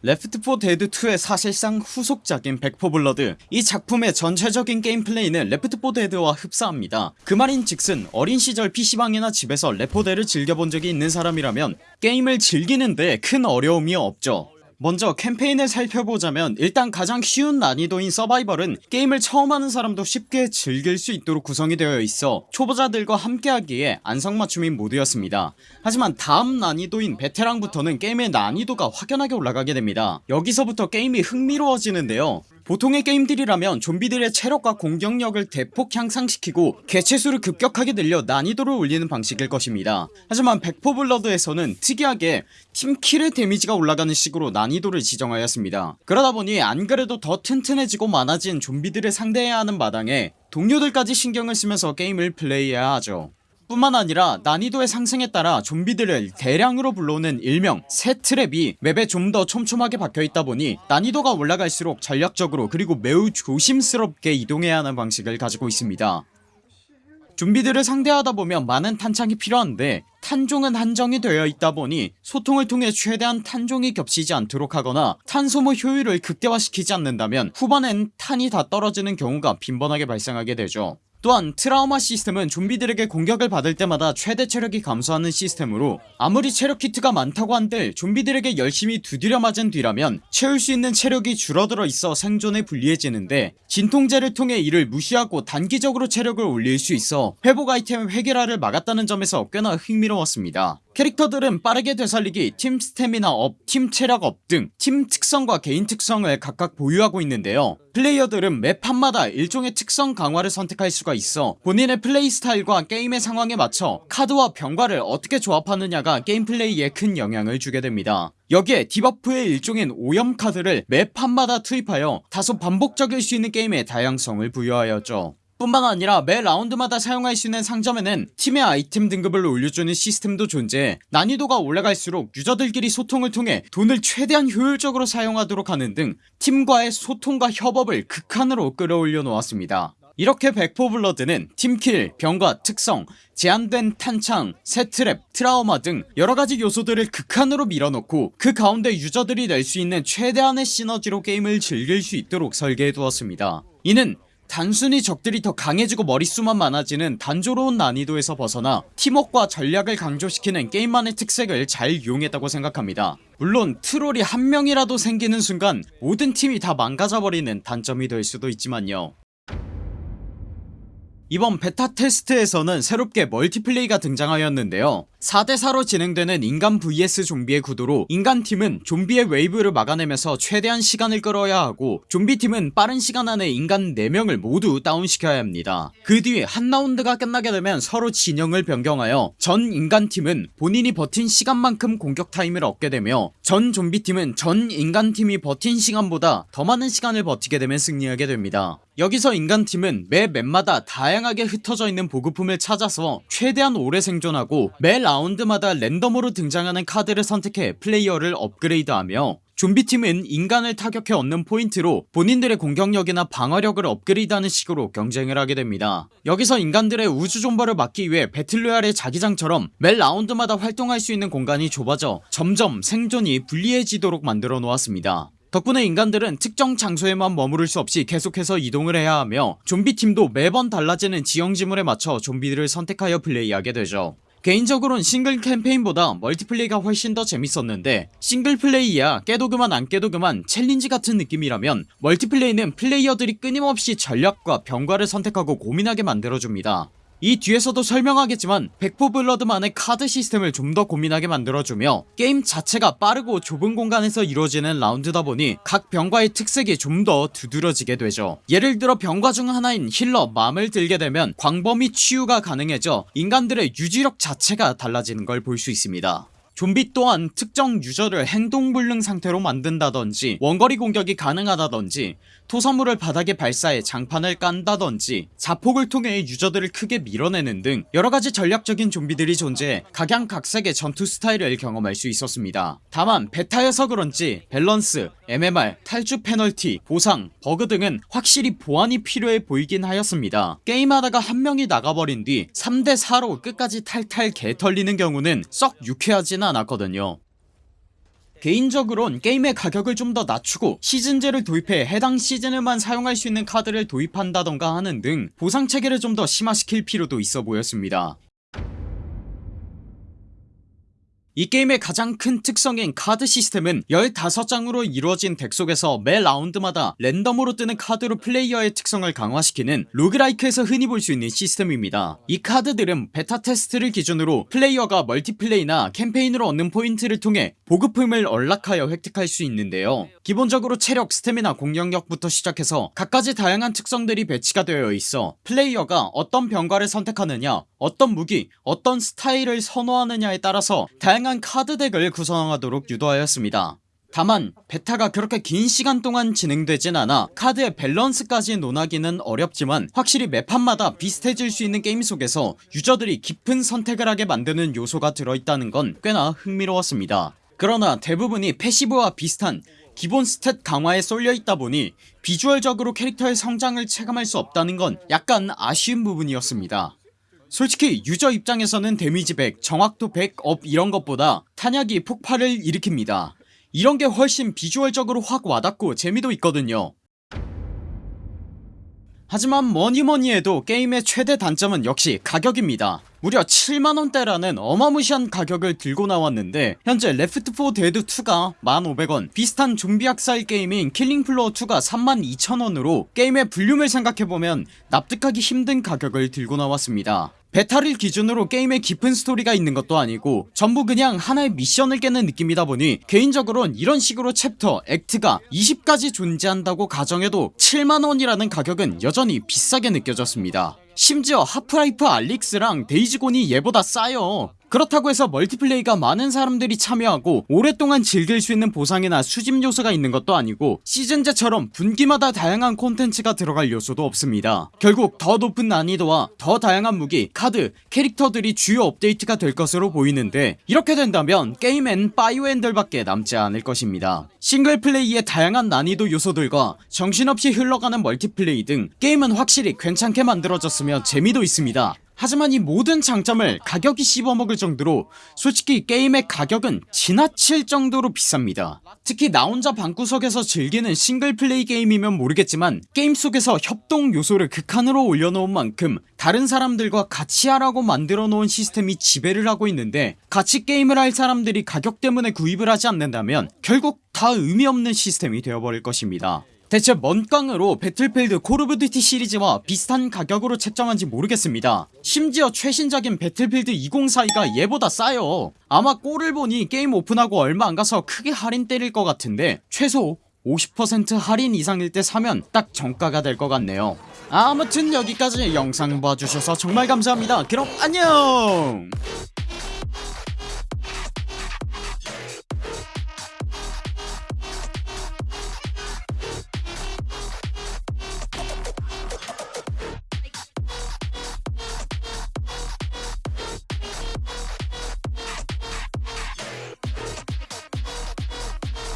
Left 4 Dead 2의 사실상 후속작인 Back 4 Blood 이 작품의 전체적인 게임 플레이는 Left 4 Dead와 흡사합니다. 그 말인즉슨 어린 시절 PC방이나 집에서 레포데를 즐겨본 적이 있는 사람이라면 게임을 즐기는데 큰 어려움이 없죠 먼저 캠페인을 살펴보자면 일단 가장 쉬운 난이도인 서바이벌은 게임을 처음 하는 사람도 쉽게 즐길 수 있도록 구성이 되어 있어 초보자들과 함께하기에 안성맞춤인 모드였습니다. 하지만 다음 난이도인 베테랑부터는 게임의 난이도가 확연하게 올라가게 됩니다. 여기서부터 게임이 흥미로워지는데요 보통의 게임들이라면 좀비들의 체력과 공격력을 대폭 향상시키고 개체수를 급격하게 늘려 난이도를 올리는 방식일 것입니다. 하지만 백포블러드에서는 특이하게 팀킬의 데미지가 올라가는 식으로 난이도를 지정하였습니다. 그러다보니 안그래도 더 튼튼해지고 많아진 좀비들을 상대해야 하는 마당에 동료들까지 신경을 쓰면서 게임을 플레이해야 하죠 뿐만 아니라 난이도의 상승에 따라 좀비들을 대량으로 불러오는 일명 새트랩이 맵에 좀 더 촘촘하게 박혀있다 보니 난이도가 올라갈수록 전략적으로 그리고 매우 조심스럽게 이동해야 하는 방식을 가지고 있습니다. 좀비들을 상대하다 보면 많은 탄창이 필요한데 탄종은 한정이 되어 있다 보니 소통을 통해 최대한 탄종이 겹치지 않도록 하거나 탄 소모 효율을 극대화시키지 않는다면 후반엔 탄이 다 떨어지는 경우가 빈번하게 발생하게 되죠 또한 트라우마 시스템은 좀비들에게 공격을 받을 때마다 최대 체력이 감소하는 시스템으로 아무리 체력 키트가 많다고 한들 좀비들에게 열심히 두드려 맞은 뒤라면 채울 수 있는 체력이 줄어들어 있어 생존에 불리해지는데 진통제를 통해 이를 무시하고 단기적으로 체력을 올릴 수 있어 회복 아이템 획일화를 막았다는 점에서 꽤나 흥미로웠습니다 캐릭터들은 빠르게 되살리기, 팀 스태미나 up, 팀 체력 up 등 팀 특성과 개인 특성을 각각 보유하고 있는데요. 플레이어들은 매 판마다 일종의 특성 강화를 선택할 수가 있어 본인의 플레이 스타일과 게임의 상황에 맞춰 카드와 병과를 어떻게 조합하느냐가 게임 플레이에 큰 영향을 주게 됩니다. 여기에 debuff의 일종인 오염 카드를 매 판마다 투입하여 다소 반복적일 수 있는 게임의 다양성을 부여하였죠 뿐만 아니라 매 라운드마다 사용할 수 있는 상점에는 팀의 아이템 등급을 올려주는 시스템도 존재해 난이도가 올라갈수록 유저들끼리 소통을 통해 돈을 최대한 효율적으로 사용하도록 하는 등 팀과의 소통과 협업을 극한으로 끌어올려 놓았습니다. 이렇게 백포블러드는 팀킬, 병과 특성, 제한된 탄창, 새트랩, 트라우마 등 여러가지 요소들을 극한으로 밀어넣고 그 가운데 유저들이 낼 수 있는 최대한의 시너지로 게임을 즐길 수 있도록 설계해두었습니다. 이는 단순히 적들이 더 강해지고 머릿수만 많아지는 단조로운 난이도에서 벗어나 팀워크와 전략을 강조시키는 게임만의 특색을 잘 이용했다고 생각합니다. 물론 트롤이 한 명이라도 생기는 순간 모든 팀이 다 망가져버리는 단점이 될 수도 있지만요 이번 베타 테스트에서는 새롭게 멀티플레이가 등장하였는데요. 4대4로 진행되는 인간 vs 좀비의 구도로 인간팀은 좀비의 웨이브를 막아내면서 최대한 시간을 끌어야 하고 좀비팀은 빠른 시간 안에 인간 4명을 모두 다운시켜야 합니다. 그 뒤 한 라운드가 끝나게 되면 서로 진영을 변경하여 전 인간팀은 본인이 버틴 시간만큼 공격 타임을 얻게 되며 전 좀비팀은 전 인간팀이 버틴 시간보다 더 많은 시간을 버티게 되면 승리하게 됩니다 여기서 인간팀은 매 맵마다 다양하게 흩어져 있는 보급품을 찾아서 최대한 오래 생존하고 매 라운드마다 랜덤으로 등장하는 카드를 선택해 플레이어를 업그레이드하며 좀비팀은 인간을 타격해 얻는 포인트로 본인들의 공격력이나 방어력을 업그레이드하는 식으로 경쟁을 하게 됩니다. 여기서 인간들의 우주존버를 막기 위해 배틀로얄의 자기장처럼 매 라운드마다 활동할 수 있는 공간이 좁아져 점점 생존이 불리해지도록 만들어 놓았습니다 덕분에 인간들은 특정 장소에만 머무를 수 없이 계속해서 이동을 해야 하며 좀비팀도 매번 달라지는 지형지물에 맞춰 좀비들을 선택하여 플레이하게 되죠. 개인적으로는 싱글 캠페인보다 멀티플레이가 훨씬 더 재밌었는데 싱글플레이야 깨도 그만 안 깨도 그만 챌린지 같은 느낌이라면 멀티플레이는 플레이어들이 끊임없이 전략과 병과를 선택하고 고민하게 만들어줍니다 이 뒤에서도 설명하겠지만 백포블러드만의 카드 시스템을 좀 더 고민하게 만들어주며 게임 자체가 빠르고 좁은 공간에서 이루어지는 라운드다 보니 각 병과의 특색이 좀 더 두드러지게 되죠. 예를 들어 병과 중 하나인 힐러 맘을 들게 되면 광범위 치유가 가능해져 인간들의 유지력 자체가 달라지는 걸 볼 수 있습니다 좀비 또한 특정 유저를 행동불능 상태로 만든다던지 원거리 공격이 가능하다던지 토사물을 바닥에 발사해 장판을 깐다던지 자폭을 통해 유저들을 크게 밀어내는 등 여러가지 전략적인 좀비들이 존재해 각양각색의 전투 스타일을 경험할 수 있었습니다. 다만 베타여서 그런지 밸런스, MMR, 탈주 페널티, 보상, 버그 등은 확실히 보완이 필요해 보이긴 하였습니다. 게임하다가 한 명이 나가버린 뒤 3대4로 끝까지 탈탈 개털리는 경우는 썩 유쾌하진 않았거든요. 개인적으론 게임의 가격을 좀 더 낮추고 시즌제를 도입해 해당 시즌에만 사용할 수 있는 카드를 도입한다던가 하는 등 보상체계를 좀 더 심화시킬 필요도 있어 보였습니다 이 게임의 가장 큰 특성인 카드 시스템은 15장으로 이루어진 덱 속에서 매 라운드마다 랜덤으로 뜨는 카드로 플레이어의 특성을 강화시키는 로그라이크에서 흔히 볼 수 있는 시스템입니다. 이 카드들은 베타 테스트를 기준으로 플레이어가 멀티플레이나 캠페인으로 얻는 포인트를 통해 보급품을 unlock하여 획득할 수 있는데요. 기본적으로 체력 스태미나 공격력부터 시작해서 갖가지 다양한 특성들이 배치가 되어 있어 플레이어가 어떤 병과를 선택하느냐 어떤 무기 어떤 스타일을 선호하느냐에 따라서 다양한 카드덱을 구성하도록 유도하였습니다. 다만 베타가 그렇게 긴 시간 동안 진행되진 않아 카드의 밸런스까지 논하기는 어렵지만 확실히 매판마다 비슷해질 수 있는 게임 속에서 유저들이 깊은 선택을 하게 만드는 요소가 들어있다는 건 꽤나 흥미로웠습니다. 그러나 대부분이 패시브와 비슷한 기본 스탯 강화에 쏠려있다 보니 비주얼적으로 캐릭터의 성장을 체감할 수 없다는 건 약간 아쉬운 부분이었습니다 솔직히 유저 입장에서는 데미지 100, 정확도 100 up 이런 것보다 탄약이 폭발을 일으킵니다. 이런게 훨씬 비주얼적으로 확 와닿고 재미도 있거든요. 하지만 뭐니뭐니 해도 게임의 최대 단점은 역시 가격입니다 무려 7만원대라는 어마무시한 가격을 들고 나왔는데 현재 레프트4 데드2가 1500원 비슷한 좀비 학살 게임인 킬링플로어2가 32,000원으로 게임의 볼륨을 생각해보면 납득하기 힘든 가격을 들고 나왔습니다. 베타를 기준으로 게임에 깊은 스토리가 있는 것도 아니고 전부 그냥 하나의 미션을 깨는 느낌이다 보니 개인적으론 이런 식으로 챕터, act가 20가지 존재한다고 가정해도 7만원이라는 가격은 여전히 비싸게 느껴졌습니다 심지어 하프라이프 알릭스랑 데이지곤이 얘보다 싸요 그렇다고 해서 멀티플레이가 많은 사람들이 참여하고 오랫동안 즐길 수 있는 보상이나 수집 요소가 있는 것도 아니고 시즌제처럼 분기마다 다양한 콘텐츠가 들어갈 요소도 없습니다. 결국 더 높은 난이도와 더 다양한 무기, 카드, 캐릭터들이 주요 업데이트가 될 것으로 보이는데 이렇게 된다면 게임엔 파이오엔들 밖에 남지 않을 것입니다. 싱글플레이의 다양한 난이도 요소들과 정신없이 흘러가는 멀티플레이 등 게임은 확실히 괜찮게 만들어졌으며 재미도 있습니다 하지만 이 모든 장점을 가격이 씹어먹을 정도로 솔직히 게임의 가격은 지나칠 정도로 비쌉니다. 특히 나 혼자 방구석에서 즐기는 싱글플레이 게임이면 모르겠지만 게임 속에서 협동 요소를 극한으로 올려놓은 만큼 다른 사람들과 같이 하라고 만들어 놓은 시스템이 지배를 하고 있는데 같이 게임을 할 사람들이 가격 때문에 구입을 하지 않는다면 결국 다 의미 없는 시스템이 되어버릴 것입니다 대체 뭔 깡으로 배틀필드 콜 오브 듀티 시리즈와 비슷한 가격으로 책정한지 모르겠습니다. 심지어 최신작인 배틀필드 2042가 얘보다 싸요. 아마 꼴을 보니 게임 오픈하고 얼마 안가서 크게 할인 때릴 것 같은데 최소 50% 할인 이상일 때 사면 딱 정가가 될 것 같네요. 아무튼 여기까지 영상 봐주셔서 정말 감사합니다. 그럼 안녕